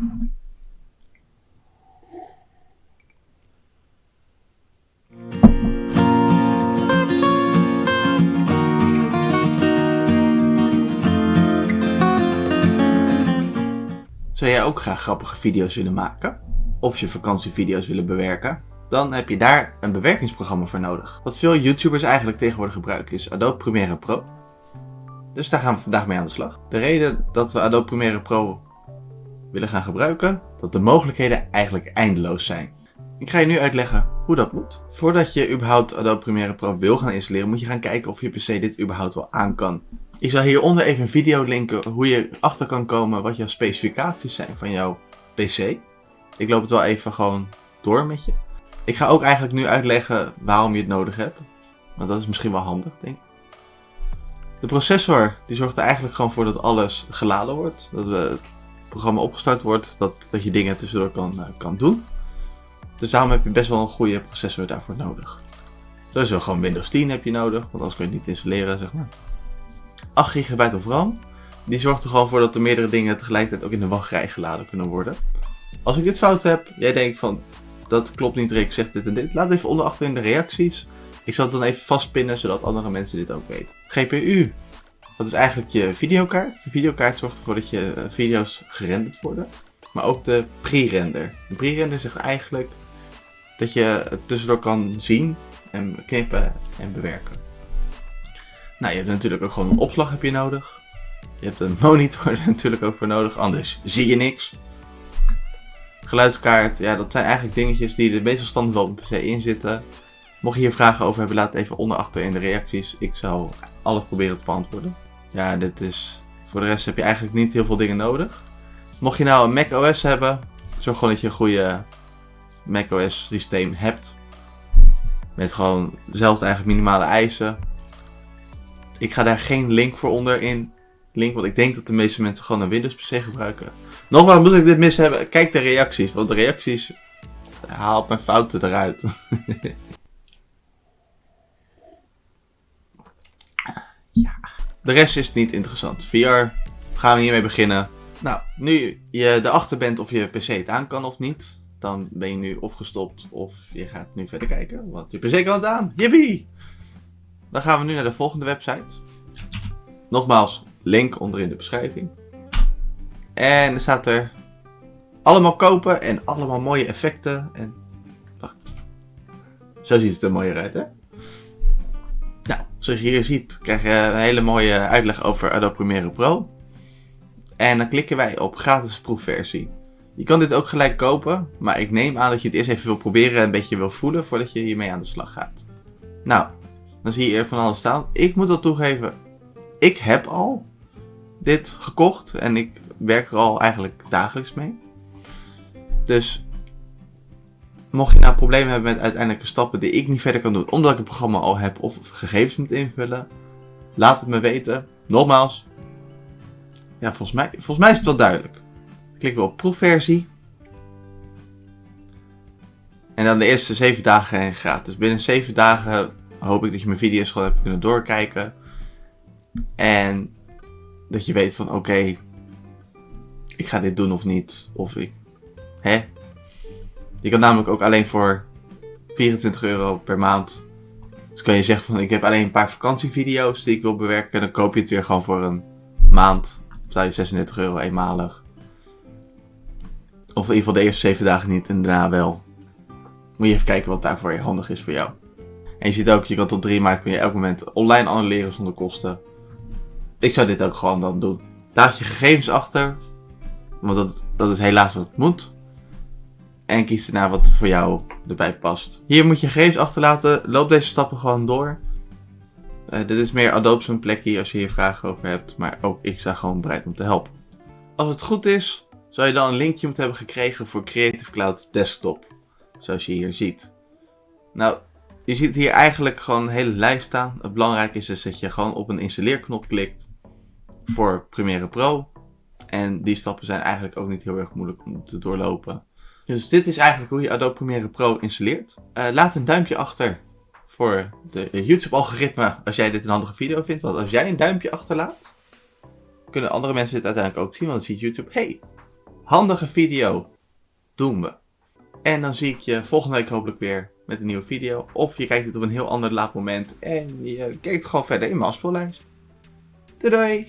Zou jij ook graag grappige video's willen maken? Of je vakantievideo's willen bewerken? Dan heb je daar een bewerkingsprogramma voor nodig. Wat veel YouTubers eigenlijk tegenwoordig gebruiken is Adobe Premiere Pro. Dus daar gaan we vandaag mee aan de slag. De reden dat we Adobe Premiere Pro willen gaan gebruiken, dat de mogelijkheden eigenlijk eindeloos zijn. Ik ga je nu uitleggen hoe dat moet. Voordat je überhaupt Adobe Premiere Pro wil gaan installeren, moet je gaan kijken of je PC dit überhaupt wel aan kan. Ik zal hieronder even een video linken hoe je achter kan komen wat jouw specificaties zijn van jouw PC. Ik loop het wel even gewoon door met je. Ik ga ook eigenlijk nu uitleggen waarom je het nodig hebt. Want dat is misschien wel handig, denk ik. De processor die zorgt er eigenlijk gewoon voor dat alles geladen wordt. Dat het programma opgestart wordt, dat, dat je dingen tussendoor kan, uh, kan doen. Dus daarom heb je best wel een goede processor daarvoor nodig. Sowieso gewoon Windows 10 heb je nodig, want anders kun je het niet installeren, zeg maar. 8 GB of RAM. Die zorgt er gewoon voor dat er meerdere dingen tegelijkertijd ook in de wachtrij geladen kunnen worden. Als ik dit fout heb, jij denkt van dat klopt niet Rick, zegt dit en dit. Laat even onder achter in de reacties. Ik zal het dan even vastpinnen zodat andere mensen dit ook weten. GPU. Dat is eigenlijk je videokaart. De videokaart zorgt ervoor dat je eh, video's gerenderd worden. Maar ook de pre-render. De pre-render zegt eigenlijk dat je het tussendoor kan zien en knippen en bewerken. Nou, je hebt natuurlijk ook gewoon een opslag heb je nodig. Je hebt een monitor er natuurlijk ook voor nodig, anders zie je niks. Geluidskaart, ja, dat zijn eigenlijk dingetjes die er meestal standaard wel op een PC in zitten. Mocht je hier vragen over hebben, laat het even onder achter in de reacties. Ik zal alles proberen te beantwoorden. Ja, dit is... Voor de rest heb je eigenlijk niet heel veel dingen nodig. Mocht je nou een Mac OS hebben, zorg gewoon dat je een goede Mac OS systeem hebt. Met gewoon dezelfde eigenlijk minimale eisen. Ik ga daar geen link voor onder in link, want ik denk dat de meeste mensen gewoon een Windows PC gebruiken. Nogmaals, moet ik dit mis hebben? Kijk de reacties, want de reacties haalt mijn fouten eruit. De rest is niet interessant. VR, gaan we hiermee beginnen. Nou, nu je erachter bent of je PC het aan kan of niet, dan ben je nu opgestopt of je gaat nu verder kijken, want je PC kan het aan. Yippie! Dan gaan we nu naar de volgende website. Nogmaals, link onder in de beschrijving. En er staat er allemaal kopen en allemaal mooie effecten. En wacht. Zo ziet het er mooier uit, hè? Zoals je hier ziet, krijg je een hele mooie uitleg over Adobe Premiere Pro. En dan klikken wij op gratis proefversie. Je kan dit ook gelijk kopen, maar ik neem aan dat je het eerst even wil proberen en een beetje wil voelen voordat je hiermee aan de slag gaat. Nou, dan zie je hier van alles staan. Ik moet al toegeven, ik heb al dit gekocht en ik werk er al eigenlijk dagelijks mee. Dus mocht je nou problemen hebben met uiteindelijke stappen die ik niet verder kan doen omdat ik het programma al heb of gegevens moet invullen, laat het me weten. Nogmaals, ja, volgens mij, volgens mij is het wel duidelijk. Klik we op proefversie. En dan de eerste 7 dagen gratis. Binnen 7 dagen hoop ik dat je mijn video's gewoon hebt kunnen doorkijken. En dat je weet van oké, ik ga dit doen of niet. Of ik, hè. Je kan namelijk ook alleen voor 24 euro per maand. Dus kan je zeggen van ik heb alleen een paar vakantievideo's die ik wil bewerken. En dan koop je het weer gewoon voor een maand. Betaal je 36 euro eenmalig. Of in ieder geval de eerste 7 dagen niet en daarna wel. Moet je even kijken wat daarvoor handig is voor jou. En je ziet ook, je kan tot 3 maart kun je elk moment online annuleren zonder kosten. Ik zou dit ook gewoon dan doen. Laat je gegevens achter. Want dat, dat is helaas wat het moet. En kies erna wat voor jou erbij past. Hier moet je gegevens achterlaten. Loop deze stappen gewoon door. Uh, dit is meer Adobe zijn plekje als je hier vragen over hebt. Maar ook ik sta gewoon bereid om te helpen. Als het goed is, zou je dan een linkje moeten hebben gekregen voor Creative Cloud Desktop. Zoals je hier ziet. Nou, je ziet hier eigenlijk gewoon een hele lijst staan. Het belangrijke is dus dat je gewoon op een installeerknop klikt voor Premiere Pro. En die stappen zijn eigenlijk ook niet heel erg moeilijk om te doorlopen. Dus dit is eigenlijk hoe je Adobe Premiere Pro installeert. Uh, laat een duimpje achter voor de YouTube-algoritme als jij dit een handige video vindt. Want als jij een duimpje achterlaat, kunnen andere mensen dit uiteindelijk ook zien. Want dan ziet YouTube, hey, Handige video. Doen we. En dan zie ik je volgende week hopelijk weer met een nieuwe video. Of je kijkt het op een heel ander laat moment en je kijkt gewoon verder in mijn afspeellijst. Doei doei!